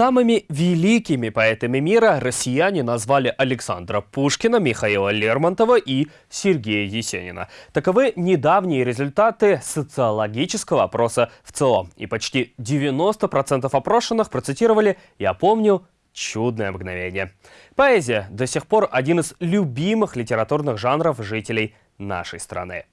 Самыми великими поэтами мира россияне назвали Александра Пушкина, Михаила Лермонтова и Сергея Есенина. Таковы недавние результаты социологического опроса в целом. И почти 90% опрошенных процитировали «Я помню чудное мгновение». Поэзия до сих пор один из любимых литературных жанров жителей нашей страны.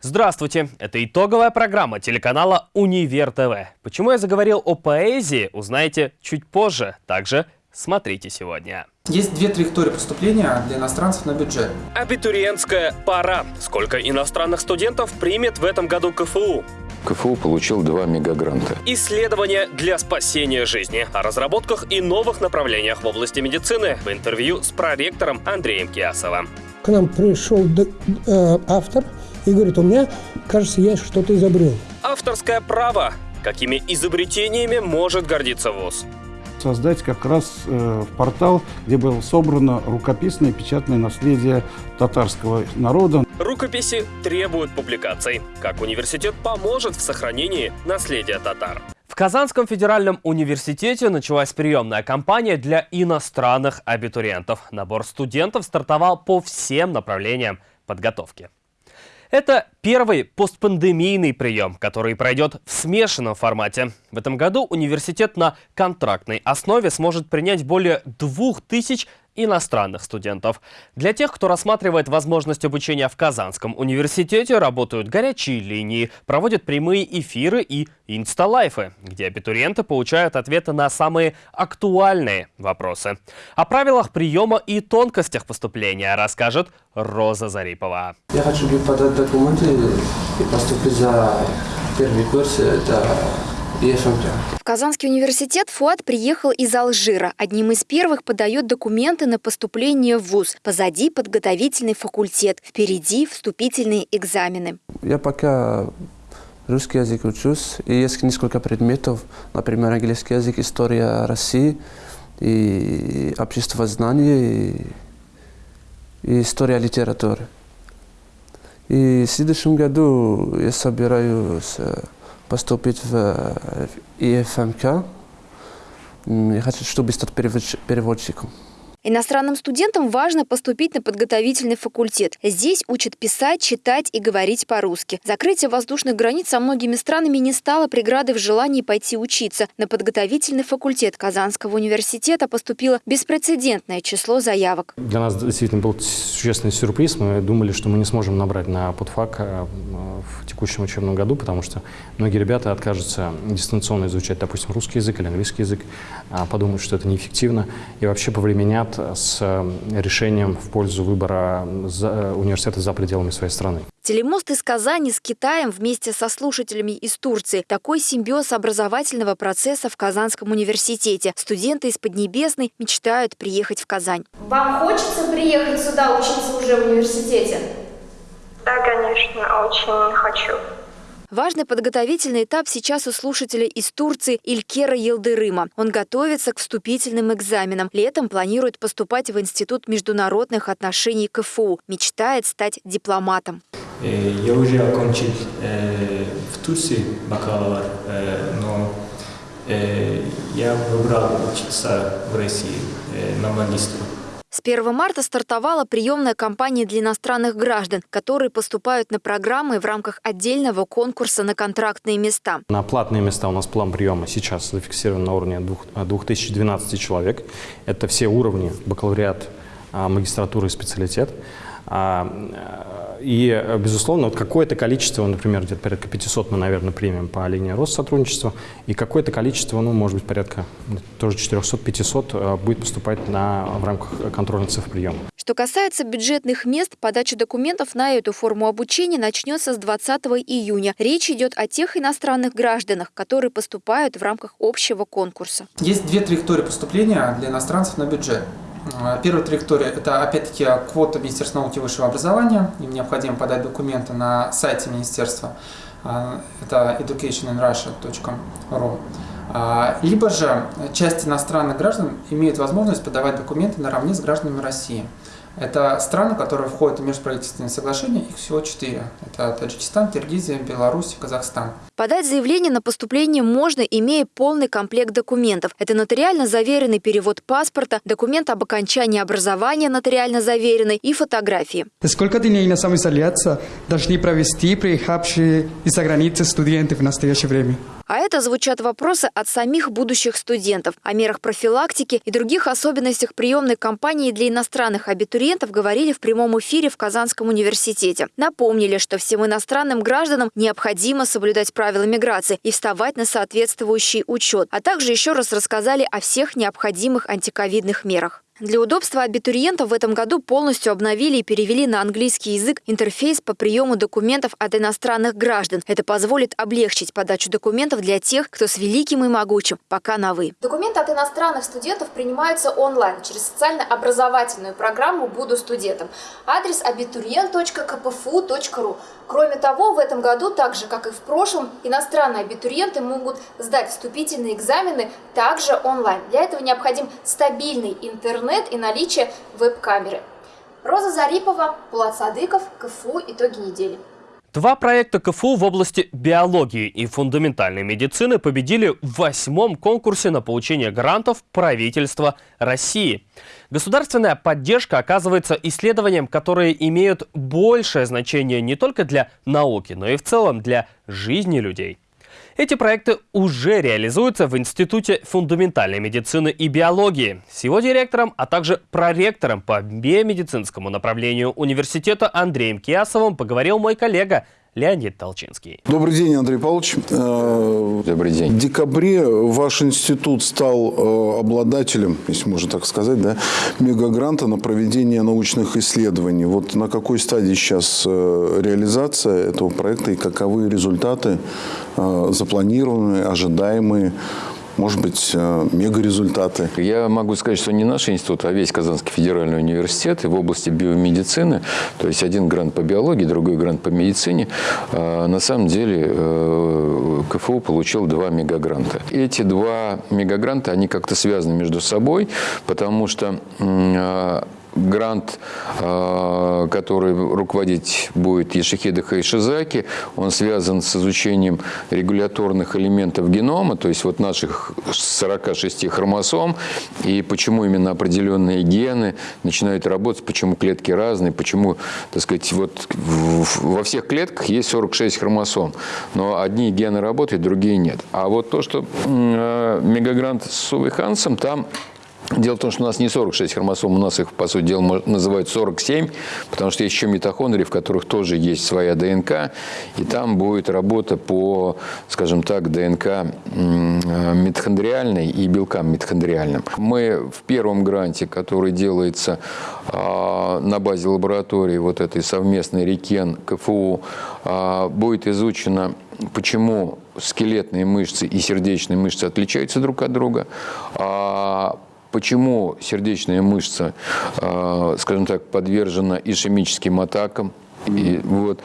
Здравствуйте! Это итоговая программа телеканала «Универ ТВ». Почему я заговорил о поэзии, узнаете чуть позже. Также смотрите сегодня. Есть две траектории поступления для иностранцев на бюджет. Абитуриентская пора. Сколько иностранных студентов примет в этом году КФУ? КФУ получил два мегагранта. Исследования для спасения жизни. О разработках и новых направлениях в области медицины в интервью с проректором Андреем Киасовым. К нам пришел э, автор и говорит, у меня, кажется, я что-то изобрел. Авторское право. Какими изобретениями может гордиться ВУЗ? создать как раз э, портал, где было собрано рукописное печатное наследие татарского народа. Рукописи требуют публикаций. Как университет поможет в сохранении наследия татар? В Казанском федеральном университете началась приемная кампания для иностранных абитуриентов. Набор студентов стартовал по всем направлениям подготовки. Это первый постпандемийный прием, который пройдет в смешанном формате. В этом году университет на контрактной основе сможет принять более 2000 иностранных студентов. Для тех, кто рассматривает возможность обучения в Казанском университете, работают горячие линии, проводят прямые эфиры и инсталайфы, где абитуриенты получают ответы на самые актуальные вопросы. О правилах приема и тонкостях поступления расскажет Роза Зарипова. Я хочу подать документы и поступить за первый курс. Это в Казанский университет Фуат приехал из Алжира. Одним из первых подает документы на поступление в ВУЗ. Позади подготовительный факультет, впереди вступительные экзамены. Я пока русский язык учусь, и есть несколько предметов, например, английский язык, история России, и общество знаний, и, и история литературы. И в следующем году я собираюсь э, поступить в ИФМК. Я хочу, чтобы стать переводчиком. Иностранным студентам важно поступить на подготовительный факультет. Здесь учат писать, читать и говорить по-русски. Закрытие воздушных границ со многими странами не стало преградой в желании пойти учиться. На подготовительный факультет Казанского университета поступило беспрецедентное число заявок. Для нас действительно был существенный сюрприз. Мы думали, что мы не сможем набрать на подфак э, в текущем учебном году, потому что многие ребята откажутся дистанционно изучать, допустим, русский язык или английский язык, а подумают, что это неэффективно и вообще повременят с э, решением в пользу выбора э, университета за пределами своей страны. Телемост из Казани с Китаем вместе со слушателями из Турции. Такой симбиоз образовательного процесса в Казанском университете. Студенты из Поднебесной мечтают приехать в Казань. Вам хочется приехать сюда учиться уже в университете? Да, конечно, очень хочу. Важный подготовительный этап сейчас у слушателя из Турции Илькера Елдырыма. Он готовится к вступительным экзаменам. Летом планирует поступать в Институт международных отношений КФУ. Мечтает стать дипломатом. Э, я уже окончил э, в Турции бакалавр, э, но э, я выбрал учиться в России э, на магистру. С 1 марта стартовала приемная кампания для иностранных граждан, которые поступают на программы в рамках отдельного конкурса на контрактные места. На платные места у нас план приема сейчас зафиксирован на уровне 2012 человек. Это все уровни бакалавриат, а, магистратура и специалитет. А, и, безусловно, вот какое-то количество, например, где-то порядка 500 мы, наверное, примем по линии Россотрудничества, и какое-то количество, ну, может быть, порядка тоже 400-500 э, будет поступать на, в рамках контрольных цифр приема. Что касается бюджетных мест, подача документов на эту форму обучения начнется с 20 июня. Речь идет о тех иностранных гражданах, которые поступают в рамках общего конкурса. Есть две траектории поступления для иностранцев на бюджет. А, первая триектория – это опять-таки квота Министерства науки и высшего образования. Им необходимо подать документы на сайте Министерства. А, это educationinrussia.ru. А, либо же часть иностранных граждан имеет возможность подавать документы наравне с гражданами России. Это страны, которые входят в межправительственные соглашения, их всего четыре. Это Таджикистан, Киргизия, Беларусь, Казахстан. Подать заявление на поступление можно, имея полный комплект документов. Это нотариально заверенный перевод паспорта, документ об окончании образования нотариально заверенный и фотографии. Сколько дней на самоизоляция должны провести приехавшие из-за границы студенты в настоящее время? А это звучат вопросы от самих будущих студентов. О мерах профилактики и других особенностях приемной кампании для иностранных абитуриентов говорили в прямом эфире в Казанском университете. Напомнили, что всем иностранным гражданам необходимо соблюдать правила миграции и вставать на соответствующий учет, а также еще раз рассказали о всех необходимых антиковидных мерах. Для удобства абитуриентов в этом году полностью обновили и перевели на английский язык интерфейс по приему документов от иностранных граждан. Это позволит облегчить подачу документов для тех, кто с великим и могучим, пока на «вы». Документы от иностранных студентов принимаются онлайн через социально-образовательную программу «Буду студентом». Адрес абитуриент.кпфу.ру. Кроме того, в этом году, так же как и в прошлом, иностранные абитуриенты могут сдать вступительные экзамены также онлайн. Для этого необходим стабильный интернет и наличие веб-камеры. Роза Зарипова, Пулат Садыков, КФУ «Итоги недели». Два проекта КФУ в области биологии и фундаментальной медицины победили в восьмом конкурсе на получение грантов правительства России. Государственная поддержка оказывается исследованиям, которые имеют большее значение не только для науки, но и в целом для жизни людей. Эти проекты уже реализуются в Институте фундаментальной медицины и биологии. С его директором, а также проректором по биомедицинскому направлению университета Андреем Киасовым поговорил мой коллега Леонид Толчинский. Добрый день, Андрей Павлович. Э, Добрый день. В декабре ваш институт стал э, обладателем, если можно так сказать, да, мегагранта на проведение научных исследований. Вот на какой стадии сейчас э, реализация этого проекта и каковы результаты запланированные, ожидаемые? Может быть, э, мега-результаты. Я могу сказать, что не наш институт, а весь Казанский федеральный университет и в области биомедицины, то есть один грант по биологии, другой грант по медицине, э, на самом деле э, КФУ получил два мегагранта. Эти два мегагранта, они как-то связаны между собой, потому что грант, э, который руководить будет Ешихида Хайшизаки, он связан с изучением регуляторных элементов генома, то есть вот наших 46 хромосом, и почему именно определенные гены начинают работать, почему клетки разные, почему, так сказать, вот во всех клетках есть 46 хромосом, но одни гены работают, другие нет. А вот то, что э, мегагрант с Увой Хансом, там Дело в том, что у нас не 46 хромосом, у нас их, по сути дела, называют 47, потому что есть еще митохондрии, в которых тоже есть своя ДНК, и там будет работа по, скажем так, ДНК митохондриальной и белкам митохондриальным. Мы в первом гранте, который делается а, на базе лаборатории вот этой совместной РЕКЕН КФУ, а, будет изучено почему скелетные мышцы и сердечные мышцы отличаются друг от друга, а Почему сердечная мышца, э, скажем так, подвержена ишемическим атакам? И вот.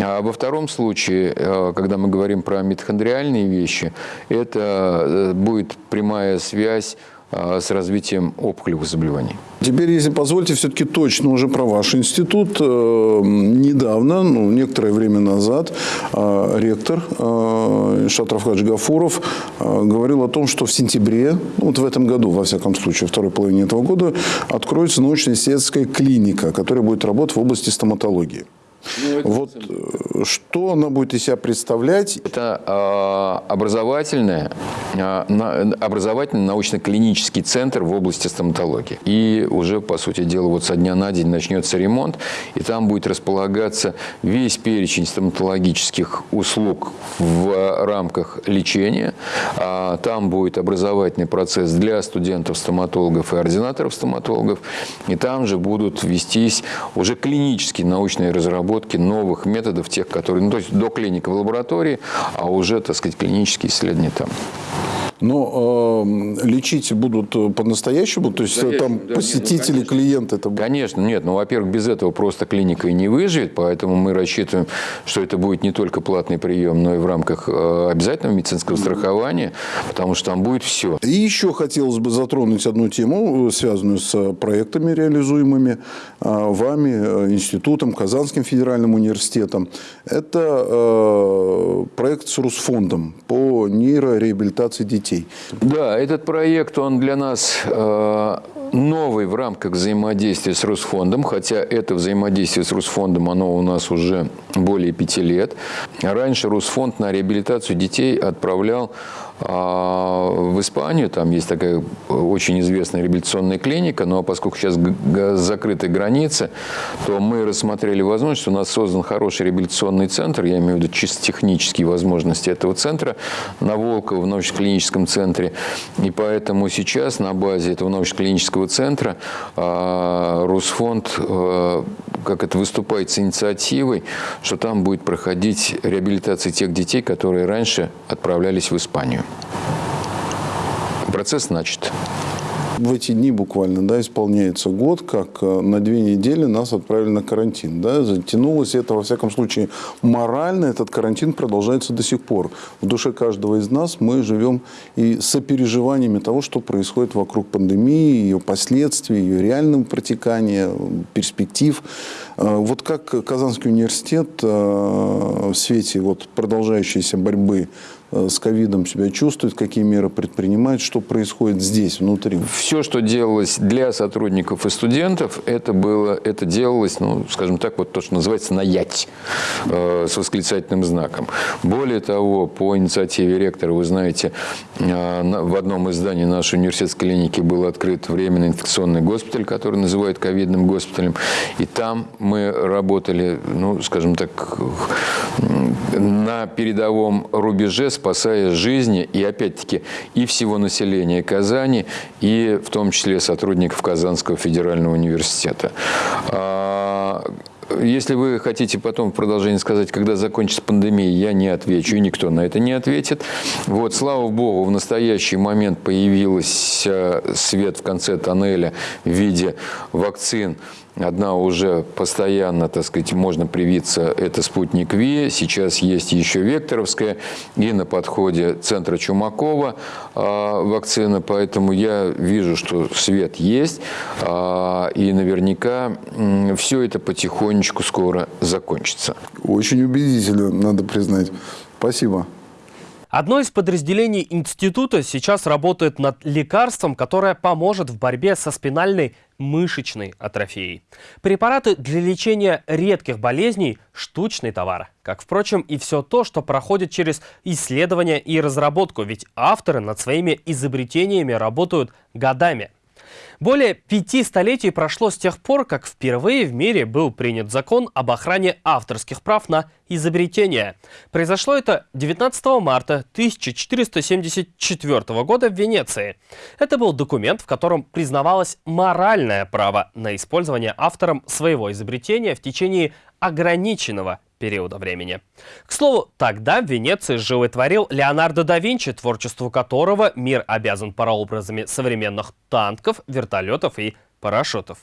А во втором случае, э, когда мы говорим про митохондриальные вещи, это э, будет прямая связь с развитием опухолевых заболеваний. Теперь, если позволите, все-таки точно уже про ваш институт. Э, недавно, ну, некоторое время назад, э, ректор э, Шатров Хаджигафуров говорил о том, что в сентябре, ну, вот в этом году, во всяком случае, второй половине этого года, откроется научно-исследовательская клиника, которая будет работать в области стоматологии. Ну, вот э, что она будет из себя представлять? Это э, образовательное, э, на, образовательный научно-клинический центр в области стоматологии. И уже, по сути дела, вот со дня на день начнется ремонт, и там будет располагаться весь перечень стоматологических услуг в рамках лечения. А там будет образовательный процесс для студентов-стоматологов и ординаторов-стоматологов. И там же будут вестись уже клинические научные разработки разработки новых методов, тех, которые, ну, то есть до клиника в лаборатории, а уже, так сказать, клинические исследования там. Но э, лечить будут по-настоящему? То есть там да, посетители, нет, ну, клиенты? Это... Конечно, нет. Ну, во-первых, без этого просто клиника и не выживет, поэтому мы рассчитываем, что это будет не только платный прием, но и в рамках э, обязательного медицинского страхования, потому что там будет все. И еще хотелось бы затронуть одну тему, связанную с проектами, реализуемыми э, вами, э, институтом, Казанским федеральным университетом. Это э, проект с Русфондом по нейрореабилитации детей. Да, этот проект, он для нас э, новый в рамках взаимодействия с Русфондом, хотя это взаимодействие с Русфондом, оно у нас уже более пяти лет. Раньше Русфонд на реабилитацию детей отправлял а в Испанию, там есть такая очень известная реабилитационная клиника, но поскольку сейчас закрыты границы, то мы рассмотрели возможность, у нас создан хороший реабилитационный центр, я имею в виду чисто технические возможности этого центра на Волково, в научно-клиническом центре. И поэтому сейчас на базе этого научно-клинического центра а, Русфонд а, как это выступает с инициативой, что там будет проходить реабилитация тех детей, которые раньше отправлялись в Испанию. Процесс начат в эти дни буквально да, исполняется год, как э, на две недели нас отправили на карантин. Да, затянулось это, во всяком случае, морально этот карантин продолжается до сих пор. В душе каждого из нас мы живем и сопереживаниями того, что происходит вокруг пандемии, ее последствий, ее реального протекания, перспектив. Э, вот как Казанский университет э, в свете вот продолжающейся борьбы Э, с ковидом себя чувствует, какие меры предпринимает, что происходит здесь, внутри? Все, что делалось для сотрудников и студентов, это, было, это делалось, ну, скажем так, вот то, что называется наять э, с восклицательным знаком. Более того, по инициативе ректора, вы знаете, э, в одном из зданий нашей университетской клиники был открыт временный инфекционный госпиталь, который называют ковидным госпиталем. И там мы работали, ну, скажем так, на передовом рубеже спасая жизни и, опять-таки, и всего населения Казани, и в том числе сотрудников Казанского федерального университета. А, если вы хотите потом в продолжение сказать, когда закончится пандемия, я не отвечу, и никто на это не ответит. Вот, слава богу, в настоящий момент появился свет в конце тоннеля в виде вакцин Одна уже постоянно, так сказать, можно привиться, это спутник Ви. Сейчас есть еще Векторовская и на подходе центра Чумакова э, вакцина. Поэтому я вижу, что свет есть. Э, и наверняка все это потихонечку скоро закончится. Очень убедительно, надо признать. Спасибо. Одно из подразделений института сейчас работает над лекарством, которое поможет в борьбе со спинальной мышечной атрофией. Препараты для лечения редких болезней – штучный товар. Как, впрочем, и все то, что проходит через исследование и разработку, ведь авторы над своими изобретениями работают годами – более пяти столетий прошло с тех пор, как впервые в мире был принят закон об охране авторских прав на изобретения. Произошло это 19 марта 1474 года в Венеции. Это был документ, в котором признавалось моральное право на использование автором своего изобретения в течение ограниченного периода времени. К слову, тогда в Венеции жил творил Леонардо да Винчи, творчеству которого мир обязан прообразами современных танков, вертолетов и парашютов.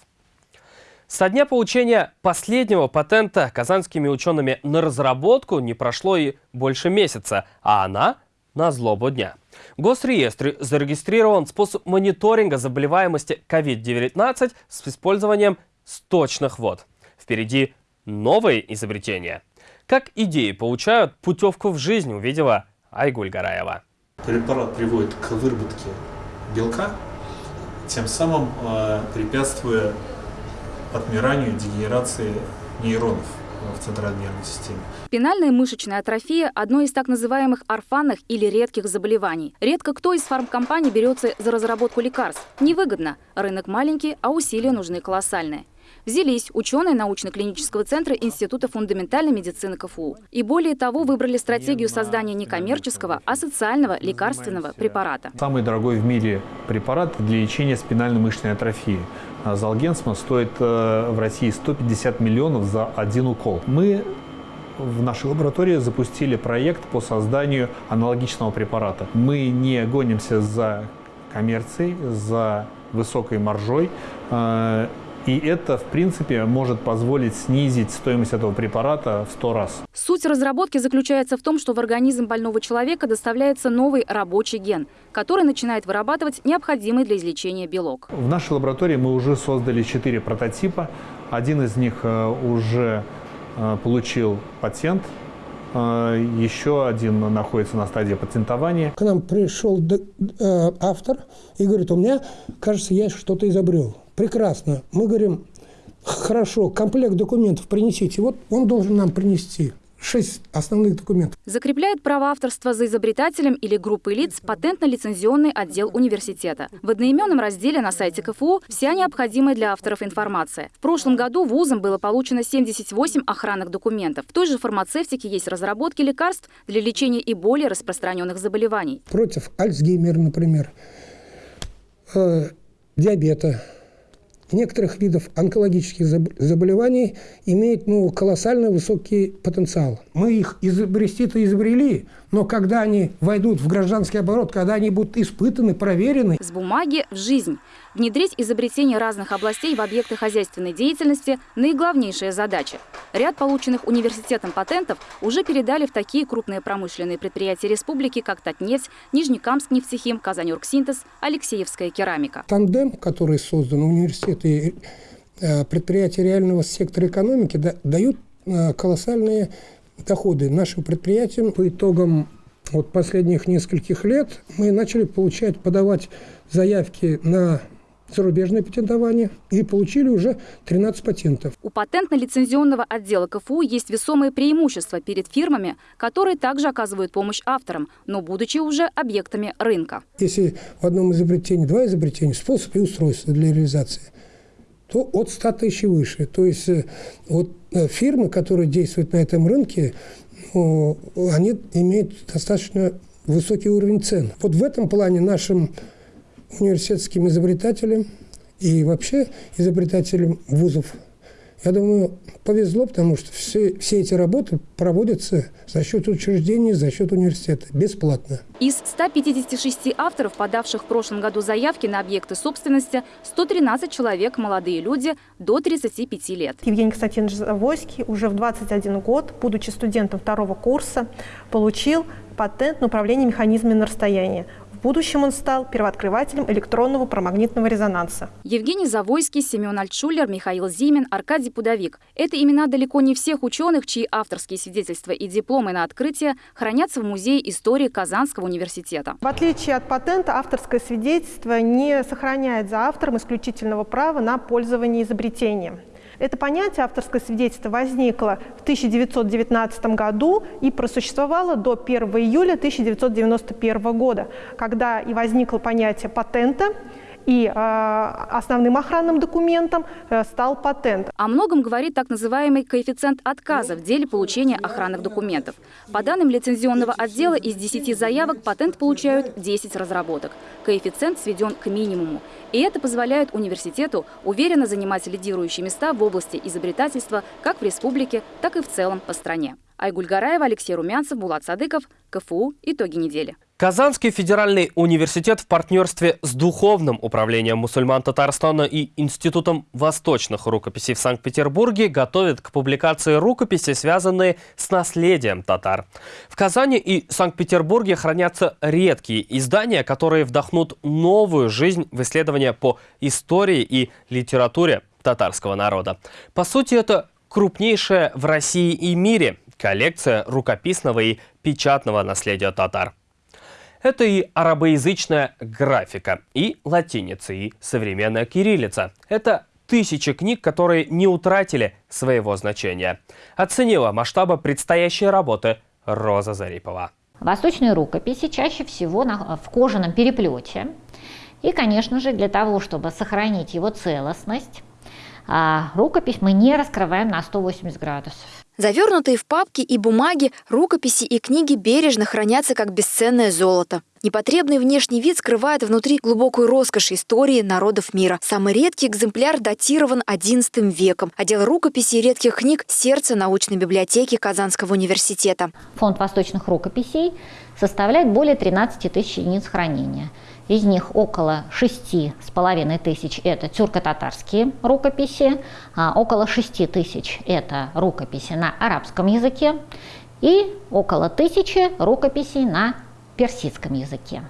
Со дня получения последнего патента казанскими учеными на разработку не прошло и больше месяца, а она на злобу дня. В Госреестре зарегистрирован способ мониторинга заболеваемости COVID-19 с использованием сточных вод. Впереди новые изобретения – как идеи получают путевку в жизнь, увидела Айгуль Гараева. Препарат приводит к выработке белка, тем самым э, препятствуя отмиранию, дегенерации нейронов в центральной нервной системе. Спинальная мышечная атрофия – одно из так называемых орфанных или редких заболеваний. Редко кто из фармкомпаний берется за разработку лекарств. Невыгодно. Рынок маленький, а усилия нужны колоссальные взялись ученые научно-клинического центра Института фундаментальной медицины КФУ. И более того, выбрали стратегию создания не коммерческого, а социального лекарственного препарата. Самый дорогой в мире препарат для лечения спинальной мышечной атрофии. Залгенсма стоит э, в России 150 миллионов за один укол. Мы в нашей лаборатории запустили проект по созданию аналогичного препарата. Мы не гонимся за коммерцией, за высокой маржой. Э, и это, в принципе, может позволить снизить стоимость этого препарата в 100 раз. Суть разработки заключается в том, что в организм больного человека доставляется новый рабочий ген, который начинает вырабатывать необходимый для излечения белок. В нашей лаборатории мы уже создали четыре прототипа. Один из них э, уже э, получил патент, еще один находится на стадии патентования. К нам пришел автор и говорит, у меня, кажется, я что-то изобрел. Прекрасно. Мы говорим, хорошо, комплект документов принесите. Вот он должен нам принести шесть основных документов. Закрепляет право авторства за изобретателем или группой лиц патентно-лицензионный отдел университета. В одноименном разделе на сайте КФУ вся необходимая для авторов информация. В прошлом году вузом было получено 78 охранных документов. В той же фармацевтике есть разработки лекарств для лечения и более распространенных заболеваний. Против Альцгеймера, например, э, диабета, некоторых видов онкологических заболеваний имеет ну, колоссально высокий потенциал. Мы их изобрести-то изобрели, но когда они войдут в гражданский оборот, когда они будут испытаны, проверены... С бумаги в жизнь. Внедрить изобретения разных областей в объекты хозяйственной деятельности – наиглавнейшая задача. Ряд полученных университетом патентов уже передали в такие крупные промышленные предприятия республики, как Татнефть, Нижнекамск нефтехим, Казаньоргсинтез, Алексеевская керамика. Тандем, который создан университет и э, предприятия реального сектора экономики, дают э, колоссальные доходы нашим предприятиям. По итогам вот последних нескольких лет мы начали получать, подавать заявки на зарубежное патентование и получили уже 13 патентов. У патентно-лицензионного отдела КФУ есть весомые преимущества перед фирмами, которые также оказывают помощь авторам, но будучи уже объектами рынка. Если в одном изобретении два изобретения, способ и устройство для реализации, то от 100 тысяч и выше. То есть э, вот э, фирмы, которые действуют на этом рынке, они имеют достаточно высокий уровень цен. Вот в этом плане нашим университетским изобретателям и вообще изобретателям вузов я думаю, повезло, потому что все, все эти работы проводятся за счет учреждений, за счет университета, бесплатно. Из 156 авторов, подавших в прошлом году заявки на объекты собственности, 113 человек – молодые люди до 35 лет. Евгений Константинович Завойский уже в 21 год, будучи студентом второго курса, получил патент на управление механизмами на расстоянии. В будущем он стал первооткрывателем электронного промагнитного резонанса. Евгений Завойский, Семен Альтшулер, Михаил Зимин, Аркадий Пудовик. Это имена далеко не всех ученых, чьи авторские свидетельства и дипломы на открытие хранятся в Музее истории Казанского университета. В отличие от патента, авторское свидетельство не сохраняет за автором исключительного права на пользование изобретением. Это понятие авторское свидетельство возникло в 1919 году и просуществовало до 1 июля 1991 года, когда и возникло понятие патента, и э, основным охранным документом э, стал патент. О многом говорит так называемый коэффициент отказа в деле получения охранных документов. По данным лицензионного отдела, из 10 заявок патент получают 10 разработок. Коэффициент сведен к минимуму. И это позволяет университету уверенно занимать лидирующие места в области изобретательства как в республике, так и в целом по стране. Айгуль Гараева, Алексей Румянцев, Булат Садыков, КФУ. Итоги недели. Казанский федеральный университет в партнерстве с Духовным управлением мусульман Татарстана и Институтом восточных рукописей в Санкт-Петербурге готовит к публикации рукописи, связанные с наследием татар. В Казани и Санкт-Петербурге хранятся редкие издания, которые вдохнут новую жизнь в исследования по истории и литературе татарского народа. По сути, это крупнейшая в России и мире коллекция рукописного и печатного наследия татар. Это и арабоязычная графика, и латиница, и современная кириллица. Это тысячи книг, которые не утратили своего значения. Оценила масштабы предстоящей работы Роза Зарипова. Восточные рукописи чаще всего в кожаном переплете. И, конечно же, для того, чтобы сохранить его целостность, А рукопись мы не раскрываем на 180 градусов. Завернутые в папки и бумаги, рукописи и книги бережно хранятся как бесценное золото. Непотребный внешний вид скрывает внутри глубокую роскошь истории народов мира. Самый редкий экземпляр датирован XI веком. Отдел рукописей и редких книг – сердце научной библиотеки Казанского университета. Фонд восточных рукописей составляет более 13 тысяч единиц хранения. Из них около шести с половиной тысяч – это тюрко-татарские рукописи, а около шести тысяч – это рукописи на арабском языке и около тысячи рукописей на персидском языке.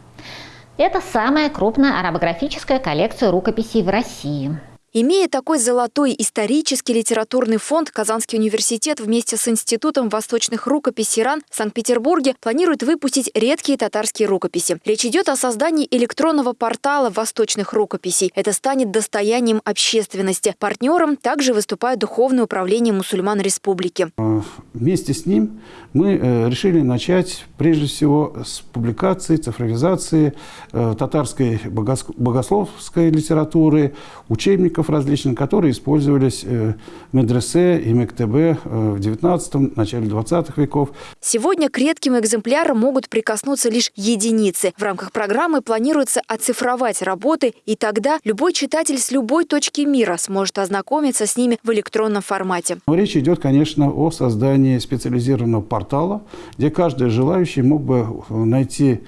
Это самая крупная арабографическая коллекция рукописей в России. Имея такой золотой исторический литературный фонд, Казанский университет вместе с Институтом восточных рукописей РАН в Санкт-Петербурге планирует выпустить редкие татарские рукописи. Речь идет о создании электронного портала восточных рукописей. Это станет достоянием общественности. Партнером также выступает Духовное управление мусульман республики. Э, вместе с ним мы э, решили начать прежде всего с публикации, цифровизации э, татарской богословской литературы, учебников языков различных, которые использовались э, в медресе и мектебе э, в 19 начале 20 веков. Сегодня к редким экземплярам могут прикоснуться лишь единицы. В рамках программы планируется оцифровать работы, и тогда любой читатель с любой точки мира сможет ознакомиться с ними в электронном формате. Речь идет, конечно, о создании специализированного портала, где каждый желающий мог бы найти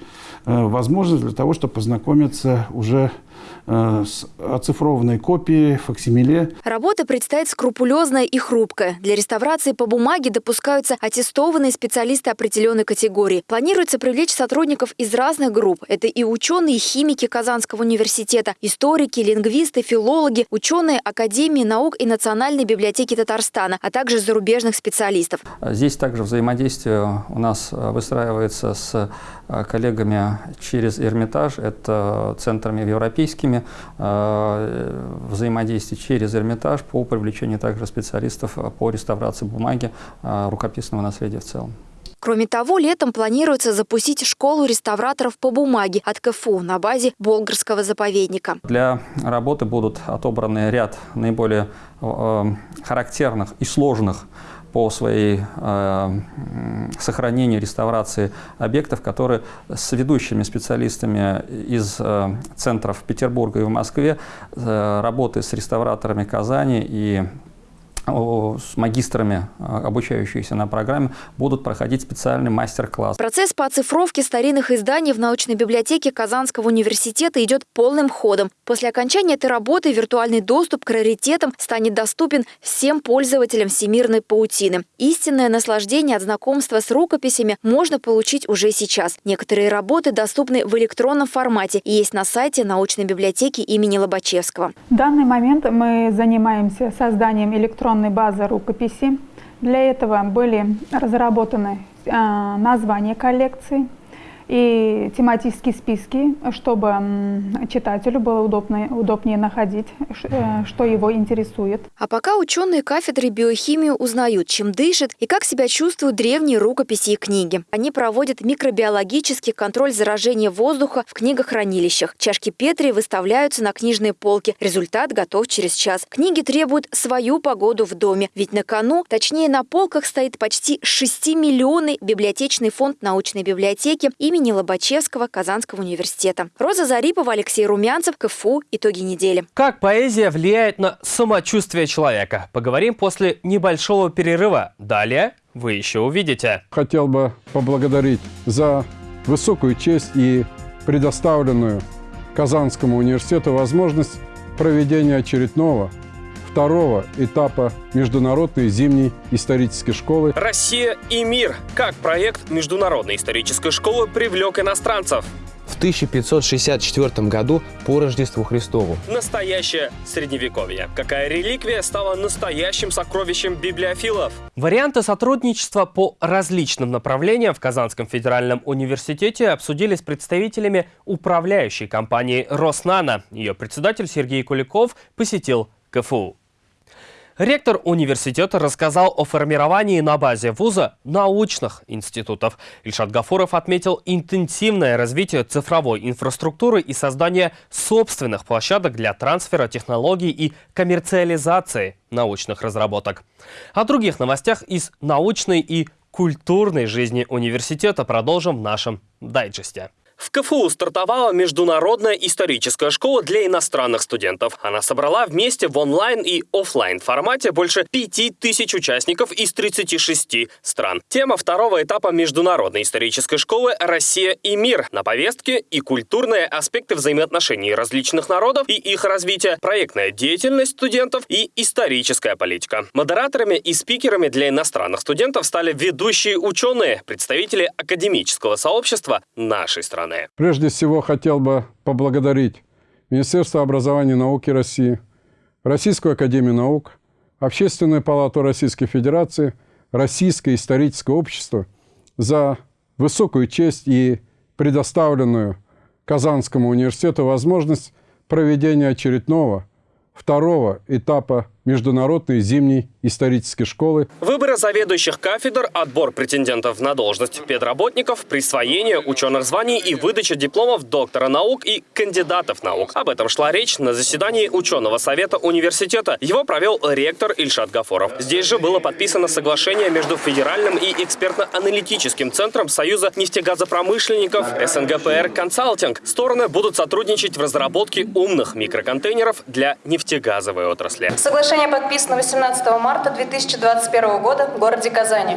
э, возможность для того, чтобы познакомиться уже Э, с оцифрованной копией, факсимиле. Работа предстоит скрупулезная и хрупкая. Для реставрации по бумаге допускаются аттестованные специалисты определенной категории. Планируется привлечь сотрудников из разных групп. Это и ученые, и химики Казанского университета, историки, лингвисты, филологи, ученые Академии наук и Национальной библиотеки Татарстана, а также зарубежных специалистов. Здесь также взаимодействие у нас выстраивается с э, коллегами через Эрмитаж, это центрами европейскими, ними э, взаимодействие через Эрмитаж по привлечению также специалистов по реставрации бумаги э, рукописного наследия в целом. Кроме того, летом планируется запустить школу реставраторов по бумаге от КФУ на базе Болгарского заповедника. Для работы будут отобраны ряд наиболее э, характерных и сложных по своей э, сохранению, реставрации объектов, которые с ведущими специалистами из э, центров Петербурга и в Москве, э, работы с реставраторами Казани и с магистрами, а, обучающиеся на программе, будут проходить специальный мастер-класс. Процесс по оцифровке старинных изданий в научной библиотеке Казанского университета идет полным ходом. После окончания этой работы виртуальный доступ к раритетам станет доступен всем пользователям всемирной паутины. Истинное наслаждение от знакомства с рукописями можно получить уже сейчас. Некоторые работы доступны в электронном формате и есть на сайте научной библиотеки имени Лобачевского. В данный момент мы занимаемся созданием электронного информационной базы рукописи. Для этого были разработаны а, названия коллекции, и тематические списки, чтобы читателю было удобнее, удобнее находить, э, что его интересует. А пока ученые кафедры биохимии узнают, чем дышит и как себя чувствуют древние рукописи и книги. Они проводят микробиологический контроль заражения воздуха в книгохранилищах. Чашки Петри выставляются на книжные полки. Результат готов через час. Книги требуют свою погоду в доме, ведь на кону, точнее на полках, стоит почти 6 миллионный библиотечный фонд научной библиотеки имени имени Лобачевского Казанского университета. Роза Зарипова, Алексей Румянцев, КФУ. Итоги недели. Как поэзия влияет на самочувствие человека? Поговорим после небольшого перерыва. Далее вы еще увидите. Хотел бы поблагодарить за высокую честь и предоставленную Казанскому университету возможность проведения очередного второго этапа Международной зимней исторической школы. Россия и мир. Как проект Международной исторической школы привлек иностранцев? в 1564 году по Рождеству Христову. Настоящее средневековье. Какая реликвия стала настоящим сокровищем библиофилов? Варианты сотрудничества по различным направлениям в Казанском федеральном университете обсудили с представителями управляющей компании «Роснано». Ее председатель Сергей Куликов посетил КФУ. Ректор университета рассказал о формировании на базе вуза научных институтов. Ильшат Гафуров отметил интенсивное развитие цифровой инфраструктуры и создание собственных площадок для трансфера технологий и коммерциализации научных разработок. О других новостях из научной и культурной жизни университета продолжим в нашем дайджесте. В КФУ стартовала международная историческая школа для иностранных студентов. Она собрала вместе в онлайн и офлайн формате больше 5000 участников из 36 стран. Тема второго этапа международной исторической школы «Россия и мир» на повестке и культурные аспекты взаимоотношений различных народов и их развития, проектная деятельность студентов и историческая политика. Модераторами и спикерами для иностранных студентов стали ведущие ученые, представители академического сообщества нашей страны страны. Прежде всего хотел бы поблагодарить Министерство образования и науки России, Российскую академию наук, Общественную палату Российской Федерации, Российское историческое общество за высокую честь и предоставленную Казанскому университету возможность проведения очередного второго этапа Международной зимней исторической школы. Выборы заведующих кафедр, отбор претендентов на должность педработников, присвоение ученых званий и выдача дипломов доктора наук и кандидатов наук. Об этом шла речь на заседании ученого совета университета. Его провел ректор Ильшат Гафоров. Здесь же было подписано соглашение между Федеральным и экспертно-аналитическим центром Союза нефтегазопромышленников СНГПР «Консалтинг». Стороны будут сотрудничать в разработке умных микроконтейнеров для нефтегазовой отрасли. Соглашение Соглашение подписано 18 марта 2021 года в городе Казани.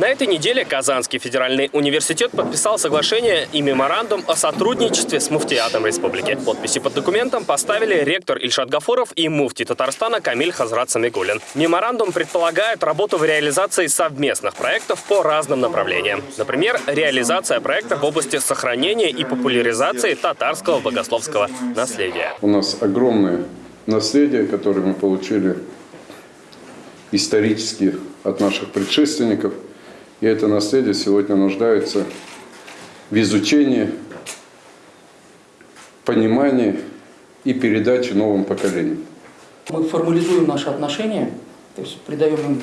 На этой неделе Казанский федеральный университет подписал соглашение и меморандум о сотрудничестве с муфтиатом республики. Подписи под документом поставили ректор Ильшат Гафуров и муфти Татарстана Камиль Хазрат Самигулин. Меморандум предполагает работу в реализации совместных проектов по разным направлениям. Например, реализация проекта в области сохранения и популяризации татарского богословского наследия. У нас огромное наследие, которое мы получили исторически от наших предшественников – и это наследие сегодня нуждается в изучении, понимании и передаче новым поколениям. Мы формализуем наши отношения, то есть придаем им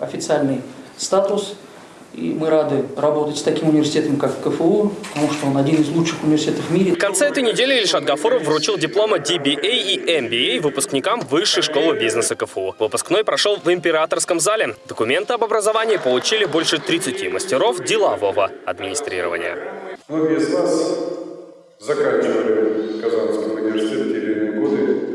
официальный статус – и мы рады работать с таким университетом, как КФУ, потому что он один из лучших университетов в мире. В конце этой недели Ильшат Гафуров вручил дипломы DBA и MBA выпускникам Высшей школы бизнеса КФУ. Выпускной прошел в императорском зале. Документы об образовании получили больше 30 мастеров делового администрирования. Многие из вас заканчивали в Казанском университете те или иные годы.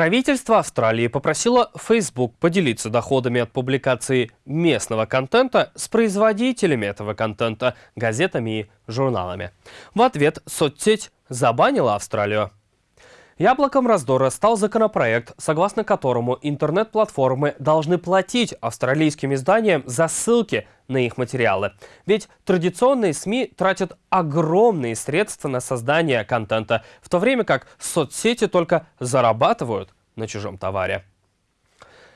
Правительство Австралии попросило Facebook поделиться доходами от публикации местного контента с производителями этого контента, газетами и журналами. В ответ соцсеть забанила Австралию. Яблоком раздора стал законопроект, согласно которому интернет-платформы должны платить австралийским изданиям за ссылки на их материалы. Ведь традиционные СМИ тратят огромные средства на создание контента, в то время как соцсети только зарабатывают на чужом товаре.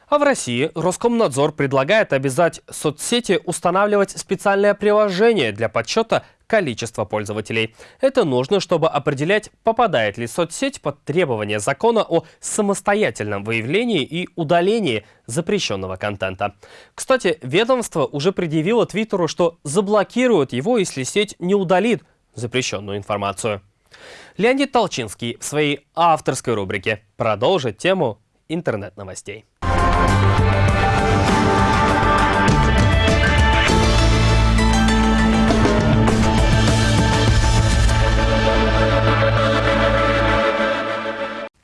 А в России Роскомнадзор предлагает обязать соцсети устанавливать специальное приложение для подсчета количества пользователей. Это нужно, чтобы определять, попадает ли соцсеть под требования закона о самостоятельном выявлении и удалении запрещенного контента. Кстати, ведомство уже предъявило Твиттеру, что заблокирует его, если сеть не удалит запрещенную информацию. Леонид Толчинский в своей авторской рубрике продолжит тему интернет-новостей.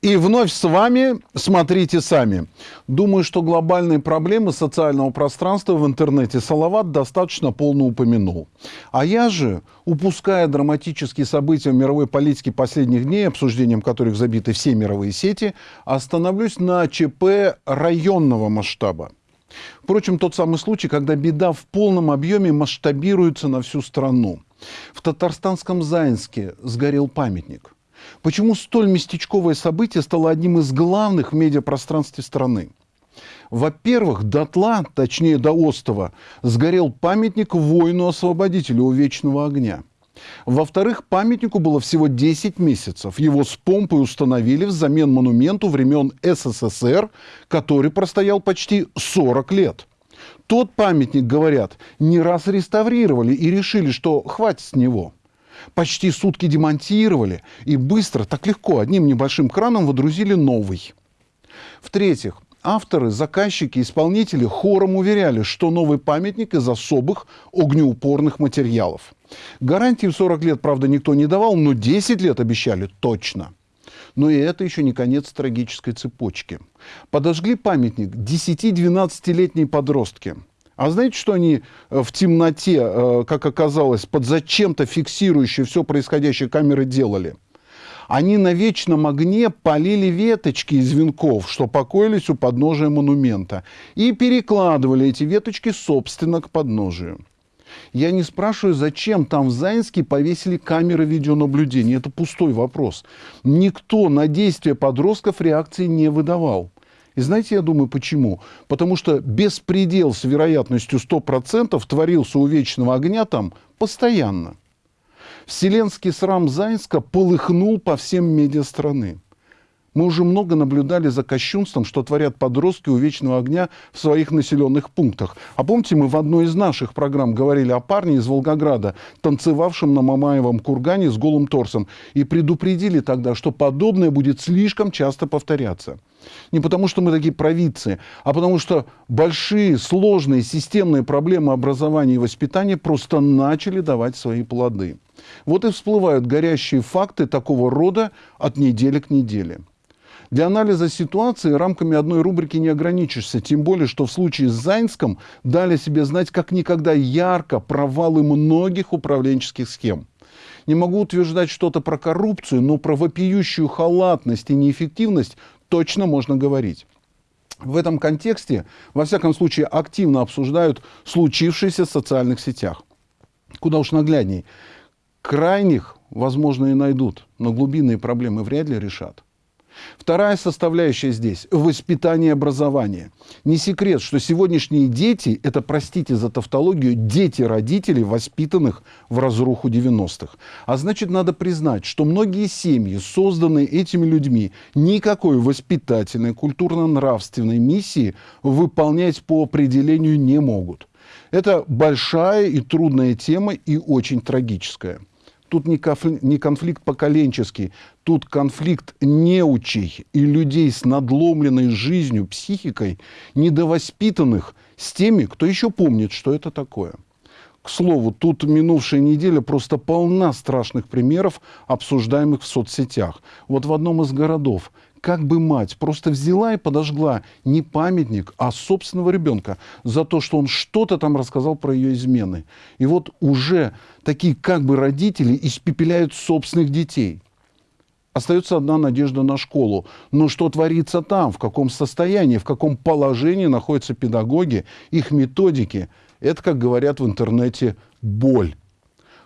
И вновь с вами «Смотрите сами». Думаю, что глобальные проблемы социального пространства в интернете Салават достаточно полно упомянул. А я же, упуская драматические события в мировой политике последних дней, обсуждением которых забиты все мировые сети, остановлюсь на ЧП районного масштаба. Впрочем, тот самый случай, когда беда в полном объеме масштабируется на всю страну. В татарстанском Заинске сгорел памятник – Почему столь местечковое событие стало одним из главных в медиапространстве страны? Во-первых, дотла, точнее до остова, сгорел памятник воину-освободителю у Вечного огня. Во-вторых, памятнику было всего 10 месяцев. Его с помпой установили взамен монументу времен СССР, который простоял почти 40 лет. Тот памятник, говорят, не раз реставрировали и решили, что хватит с него – почти сутки демонтировали и быстро, так легко, одним небольшим краном водрузили новый. В-третьих, авторы, заказчики, исполнители хором уверяли, что новый памятник из особых огнеупорных материалов. Гарантии в 40 лет, правда, никто не давал, но 10 лет обещали точно. Но и это еще не конец трагической цепочки. Подожгли памятник 10-12-летние подростки – а знаете, что они э, в темноте, э, как оказалось, под зачем-то фиксирующие все происходящее камеры делали? Они на вечном огне полили веточки из венков, что покоились у подножия монумента, и перекладывали эти веточки, собственно, к подножию. Я не спрашиваю, зачем там в Заинске повесили камеры видеонаблюдения. Это пустой вопрос. Никто на действия подростков реакции не выдавал. И знаете, я думаю, почему? Потому что беспредел с вероятностью 100% творился у вечного огня там постоянно. Вселенский срам Заинска полыхнул по всем медиа страны. Мы уже много наблюдали за кощунством, что творят подростки у вечного огня в своих населенных пунктах. А помните, мы в одной из наших программ говорили о парне из Волгограда, танцевавшем на Мамаевом кургане с голым торсом, и предупредили тогда, что подобное будет слишком часто повторяться. Не потому, что мы такие провидцы, а потому что большие, сложные, системные проблемы образования и воспитания просто начали давать свои плоды. Вот и всплывают горящие факты такого рода от недели к неделе. Для анализа ситуации рамками одной рубрики не ограничишься, тем более, что в случае с Зайнском дали себе знать как никогда ярко провалы многих управленческих схем. Не могу утверждать что-то про коррупцию, но про вопиющую халатность и неэффективность точно можно говорить. В этом контексте, во всяком случае, активно обсуждают случившееся в социальных сетях. Куда уж наглядней. Крайних, возможно, и найдут, но глубинные проблемы вряд ли решат. Вторая составляющая здесь – воспитание и образование. Не секрет, что сегодняшние дети – это, простите за тавтологию, дети родителей, воспитанных в разруху 90-х. А значит, надо признать, что многие семьи, созданные этими людьми, никакой воспитательной, культурно-нравственной миссии выполнять по определению не могут. Это большая и трудная тема и очень трагическая. Тут не конфликт, не конфликт поколенческий, тут конфликт неучей и людей с надломленной жизнью, психикой, недовоспитанных с теми, кто еще помнит, что это такое. К слову, тут минувшая неделя просто полна страшных примеров, обсуждаемых в соцсетях. Вот в одном из городов как бы мать просто взяла и подожгла не памятник, а собственного ребенка за то, что он что-то там рассказал про ее измены. И вот уже такие как бы родители испепеляют собственных детей. Остается одна надежда на школу. Но что творится там, в каком состоянии, в каком положении находятся педагоги, их методики, это, как говорят в интернете, боль.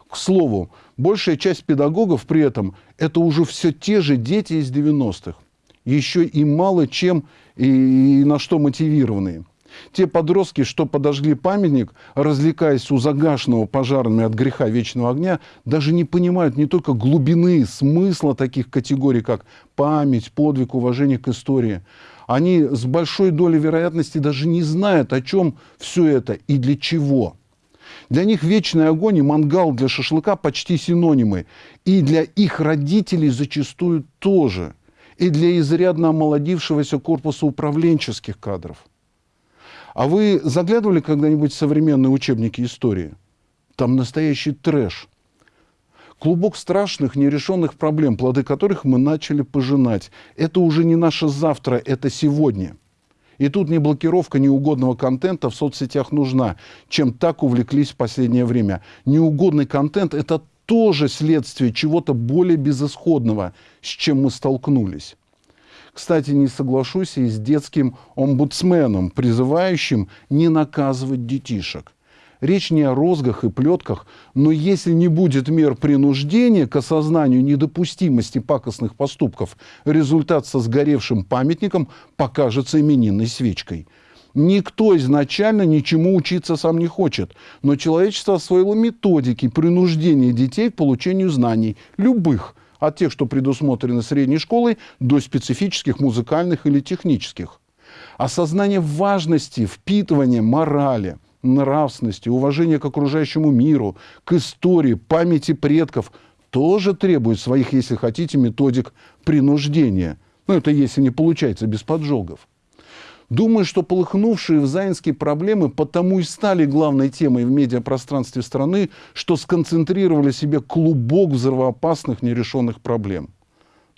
К слову, большая часть педагогов при этом это уже все те же дети из 90-х еще и мало чем и, на что мотивированные. Те подростки, что подожгли памятник, развлекаясь у загашенного пожарами от греха вечного огня, даже не понимают не только глубины смысла таких категорий, как память, подвиг, уважение к истории. Они с большой долей вероятности даже не знают, о чем все это и для чего. Для них вечный огонь и мангал для шашлыка почти синонимы. И для их родителей зачастую тоже – и для изрядно омолодившегося корпуса управленческих кадров. А вы заглядывали когда-нибудь в современные учебники истории? Там настоящий трэш. Клубок страшных нерешенных проблем, плоды которых мы начали пожинать. Это уже не наше завтра, это сегодня. И тут не блокировка неугодного контента в соцсетях нужна, чем так увлеклись в последнее время. Неугодный контент – это тоже следствие чего-то более безысходного, с чем мы столкнулись. Кстати, не соглашусь и с детским омбудсменом, призывающим не наказывать детишек. Речь не о розгах и плетках, но если не будет мер принуждения к осознанию недопустимости пакостных поступков, результат со сгоревшим памятником покажется именинной свечкой. Никто изначально ничему учиться сам не хочет, но человечество освоило методики принуждения детей к получению знаний, любых, от тех, что предусмотрены средней школой, до специфических музыкальных или технических. Осознание важности впитывания морали, нравственности, уважения к окружающему миру, к истории, памяти предков тоже требует своих, если хотите, методик принуждения. Ну, это если не получается без поджогов. Думаю, что полыхнувшие в Заинске проблемы потому и стали главной темой в медиапространстве страны, что сконцентрировали себе клубок взрывоопасных нерешенных проблем.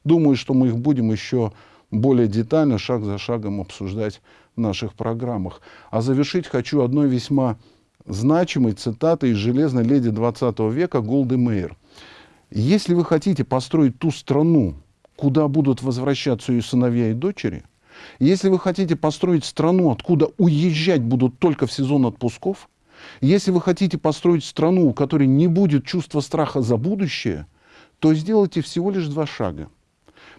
Думаю, что мы их будем еще более детально, шаг за шагом обсуждать в наших программах. А завершить хочу одной весьма значимой цитатой из «Железной леди 20 века» Голды Мейер. «Если вы хотите построить ту страну, куда будут возвращаться ее сыновья и дочери, если вы хотите построить страну, откуда уезжать будут только в сезон отпусков, если вы хотите построить страну, у которой не будет чувства страха за будущее, то сделайте всего лишь два шага.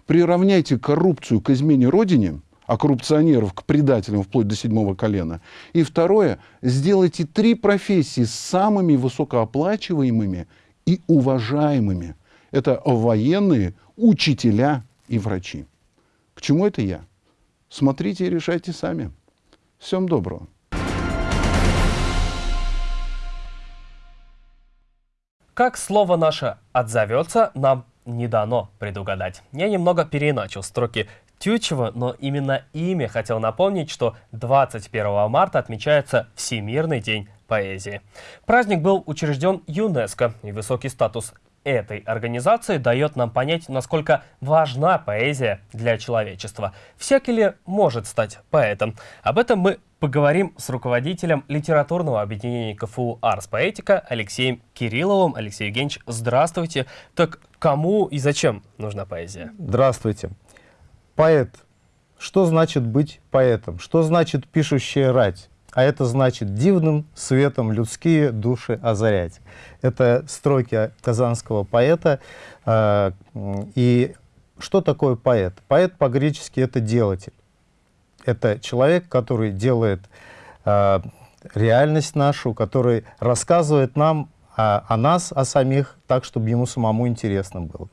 Приравняйте коррупцию к измене Родине – а коррупционеров к предателям вплоть до седьмого колена. И второе, сделайте три профессии самыми высокооплачиваемыми и уважаемыми. Это военные, учителя и врачи. К чему это я? Смотрите и решайте сами. Всем доброго. Как слово наше отзовется, нам не дано предугадать. Я немного переиначил строки Тютчева, но именно ими хотел напомнить, что 21 марта отмечается Всемирный день поэзии. Праздник был учрежден ЮНЕСКО, и высокий статус этой организации дает нам понять, насколько важна поэзия для человечества. Всякий ли может стать поэтом? Об этом мы поговорим с руководителем литературного объединения КФУ «Арс Поэтика» Алексеем Кирилловым. Алексей Евгеньевич, здравствуйте. Так кому и зачем нужна поэзия? Здравствуйте. Поэт. Что значит быть поэтом? Что значит пишущая рать? А это значит дивным светом людские души озарять. Это строки казанского поэта. А, и что такое поэт? Поэт по-гречески это делатель. Это человек, который делает а, реальность нашу, который рассказывает нам о нас, о самих, так, чтобы ему самому интересно было.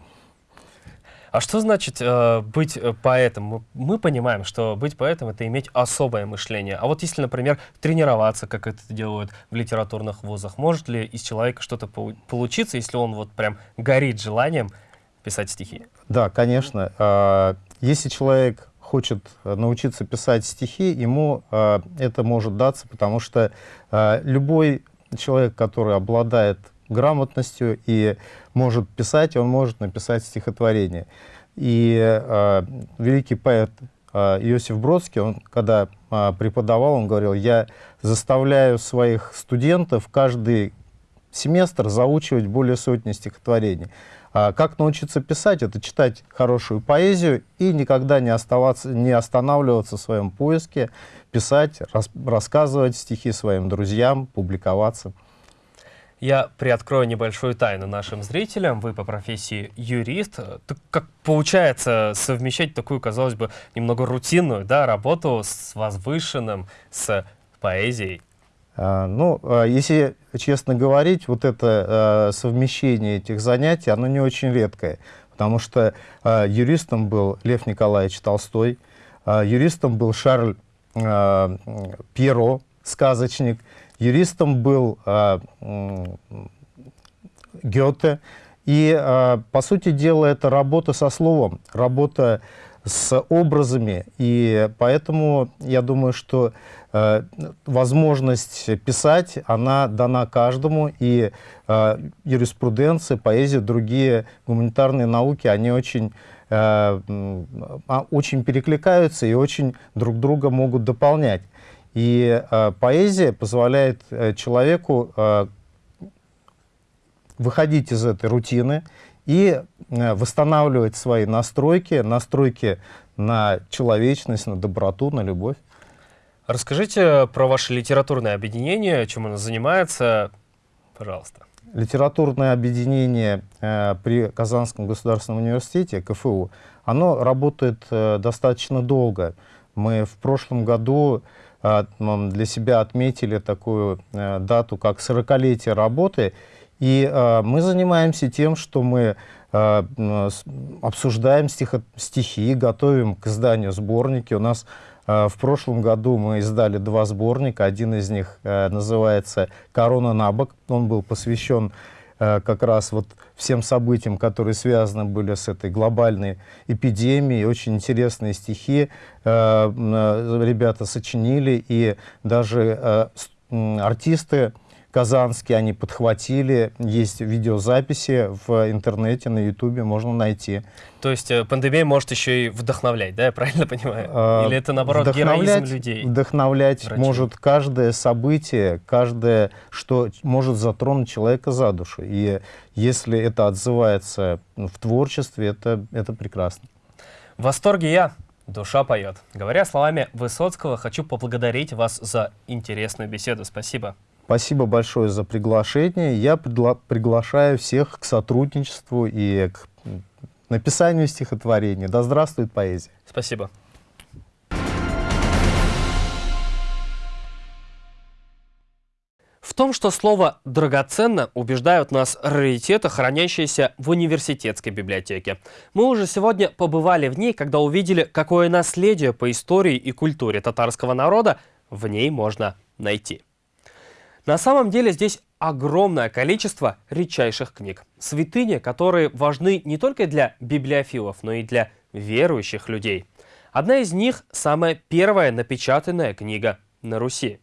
А что значит э, быть э, поэтом? Мы, мы понимаем, что быть поэтом — это иметь особое мышление. А вот если, например, тренироваться, как это делают в литературных вузах, может ли из человека что-то получиться, если он вот прям горит желанием писать стихи? Да, конечно. А, если человек хочет научиться писать стихи, ему э, это может даться, потому что э, любой человек, который обладает грамотностью и может писать, он может написать стихотворение. И э, великий поэт э, Иосиф Бродский, он, когда э, преподавал, он говорил, я заставляю своих студентов каждый семестр заучивать более сотни стихотворений. А как научиться писать? Это читать хорошую поэзию и никогда не, оставаться, не останавливаться в своем поиске, писать, рас, рассказывать стихи своим друзьям, публиковаться. Я приоткрою небольшую тайну нашим зрителям. Вы по профессии юрист. Так как получается совмещать такую, казалось бы, немного рутинную да, работу с возвышенным, с поэзией? А, ну, а, если честно говорить, вот это а, совмещение этих занятий, оно не очень редкое. Потому что юристом был Лев Николаевич Толстой, юристом был Шарль Пьеро, сказочник, Юристом был э, Гёте. И, э, по сути дела, это работа со словом, работа с образами. И поэтому я думаю, что э, возможность писать, она дана каждому. И э, юриспруденция, поэзия, другие гуманитарные науки, они очень, очень перекликаются и очень друг друга могут дополнять. И э, поэзия позволяет э, человеку э, выходить из этой рутины и э, восстанавливать свои настройки, настройки на человечность, на доброту, на любовь. Расскажите про ваше литературное объединение, чем оно занимается, пожалуйста. Литературное объединение э, при Казанском государственном университете, КФУ, оно работает э, достаточно долго. Мы в прошлом году э, для себя отметили такую э, дату, как 40-летие работы, и э, мы занимаемся тем, что мы э, обсуждаем стихо стихи, готовим к изданию сборники. У нас в прошлом году мы издали два сборника. Один из них называется «Корона на бок». Он был посвящен как раз вот всем событиям, которые связаны были с этой глобальной эпидемией. Очень интересные стихи э, э, ребята сочинили, и даже э, артисты казанские, они подхватили, есть видеозаписи в интернете, на ютубе можно найти. То есть э, пандемия может еще и вдохновлять, да, я правильно понимаю? А, Или это, наоборот, героизм людей? Вдохновлять врачей? может каждое событие, каждое, что может затронуть человека за душу. И если это отзывается в творчестве, это, это прекрасно. В восторге я. Душа поет. Говоря словами Высоцкого, хочу поблагодарить вас за интересную беседу. Спасибо. Спасибо большое за приглашение. Я пригла приглашаю всех к сотрудничеству и к написанию стихотворений. Да здравствует поэзия. Спасибо. В том, что слово «драгоценно» убеждают нас раритеты, хранящиеся в университетской библиотеке. Мы уже сегодня побывали в ней, когда увидели, какое наследие по истории и культуре татарского народа в ней можно найти. На самом деле здесь огромное количество редчайших книг. Святыни, которые важны не только для библиофилов, но и для верующих людей. Одна из них – самая первая напечатанная книга на Руси.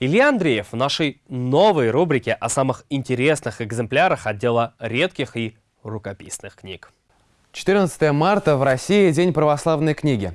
Илья Андреев в нашей новой рубрике о самых интересных экземплярах отдела редких и рукописных книг. 14 марта в России – День православной книги.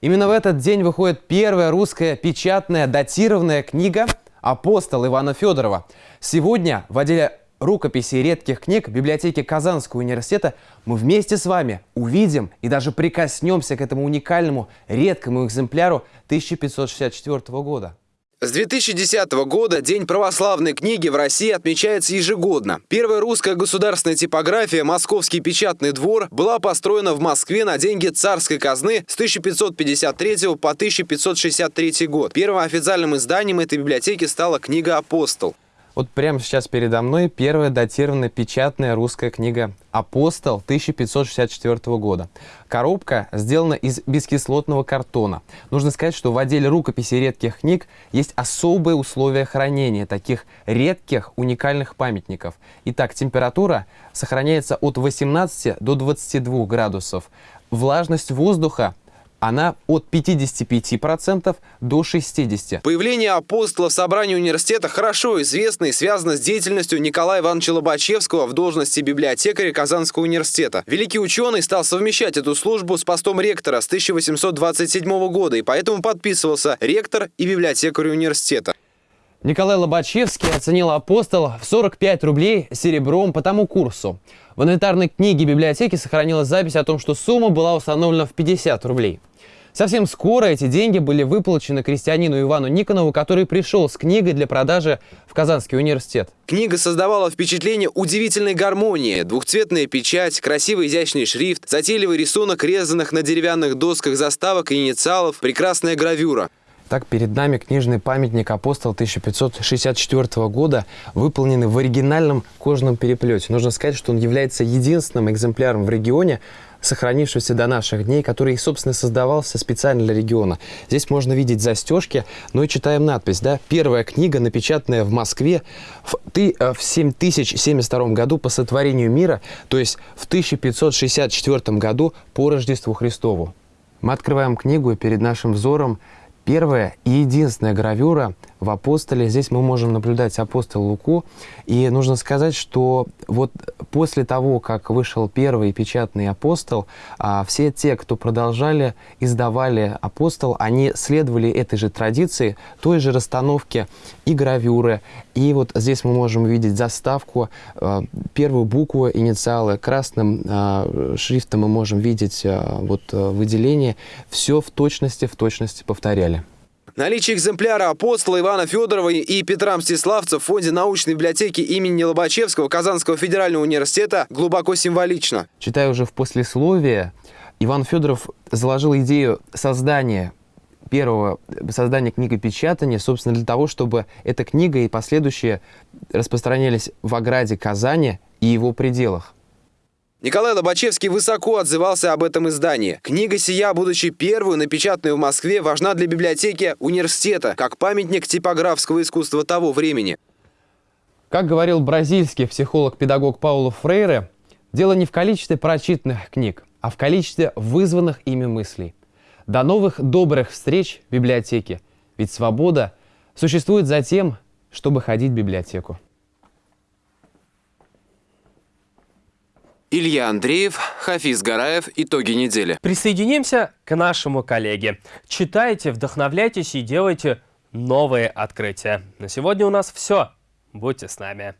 Именно в этот день выходит первая русская печатная датированная книга – апостол Ивана Федорова. Сегодня в отделе рукописей редких книг библиотеки Казанского университета мы вместе с вами увидим и даже прикоснемся к этому уникальному редкому экземпляру 1564 года. С 2010 года День православной книги в России отмечается ежегодно. Первая русская государственная типография «Московский печатный двор» была построена в Москве на деньги царской казны с 1553 по 1563 год. Первым официальным изданием этой библиотеки стала книга «Апостол». Вот прямо сейчас передо мной первая датированная печатная русская книга «Апостол» 1564 года. Коробка сделана из бескислотного картона. Нужно сказать, что в отделе рукописи редких книг есть особые условия хранения таких редких уникальных памятников. Итак, температура сохраняется от 18 до 22 градусов. Влажность воздуха она от 55% до 60%. Появление апостола в собрании университета хорошо известно и связано с деятельностью Николая Ивановича Лобачевского в должности библиотекаря Казанского университета. Великий ученый стал совмещать эту службу с постом ректора с 1827 года и поэтому подписывался ректор и библиотекарь университета. Николай Лобачевский оценил апостол в 45 рублей серебром по тому курсу. В инвентарной книге библиотеки сохранилась запись о том, что сумма была установлена в 50 рублей. Совсем скоро эти деньги были выплачены крестьянину Ивану Никонову, который пришел с книгой для продажи в Казанский университет. Книга создавала впечатление удивительной гармонии. Двухцветная печать, красивый изящный шрифт, затейливый рисунок резанных на деревянных досках заставок и инициалов, прекрасная гравюра. Так, перед нами книжный памятник апостола 1564 года, выполненный в оригинальном кожаном переплете. Нужно сказать, что он является единственным экземпляром в регионе, сохранившегося до наших дней, который, собственно, создавался специально для региона. Здесь можно видеть застежки, ну и читаем надпись, да, первая книга, напечатанная в Москве в, ты, э, в 7072 году по сотворению мира, то есть в 1564 году по Рождеству Христову. Мы открываем книгу, и перед нашим взором первая и единственная гравюра в апостоле. Здесь мы можем наблюдать апостола Луку. И нужно сказать, что вот после того, как вышел первый печатный апостол, а, все те, кто продолжали, издавали апостол, они следовали этой же традиции, той же расстановке и гравюры. И вот здесь мы можем увидеть заставку, а, первую букву, инициалы красным а, шрифтом мы можем видеть вот выделение. Все в точности, в точности повторяли. Наличие экземпляра апостола Ивана Федорова и Петра Мстиславца в фонде научной библиотеки имени Лобачевского Казанского федерального университета глубоко символично. Читаю уже в послесловие, Иван Федоров заложил идею создания первого создания книгопечатания, собственно, для того, чтобы эта книга и последующие распространялись в ограде Казани и его пределах. Николай Лобачевский высоко отзывался об этом издании. Книга сия, будучи первую напечатанную в Москве, важна для библиотеки университета, как памятник типографского искусства того времени. Как говорил бразильский психолог-педагог Пауло Фрейре, дело не в количестве прочитанных книг, а в количестве вызванных ими мыслей. До новых добрых встреч в библиотеке, ведь свобода существует за тем, чтобы ходить в библиотеку. Илья Андреев, Хафиз Гараев. Итоги недели. Присоединимся к нашему коллеге. Читайте, вдохновляйтесь и делайте новые открытия. На сегодня у нас все. Будьте с нами.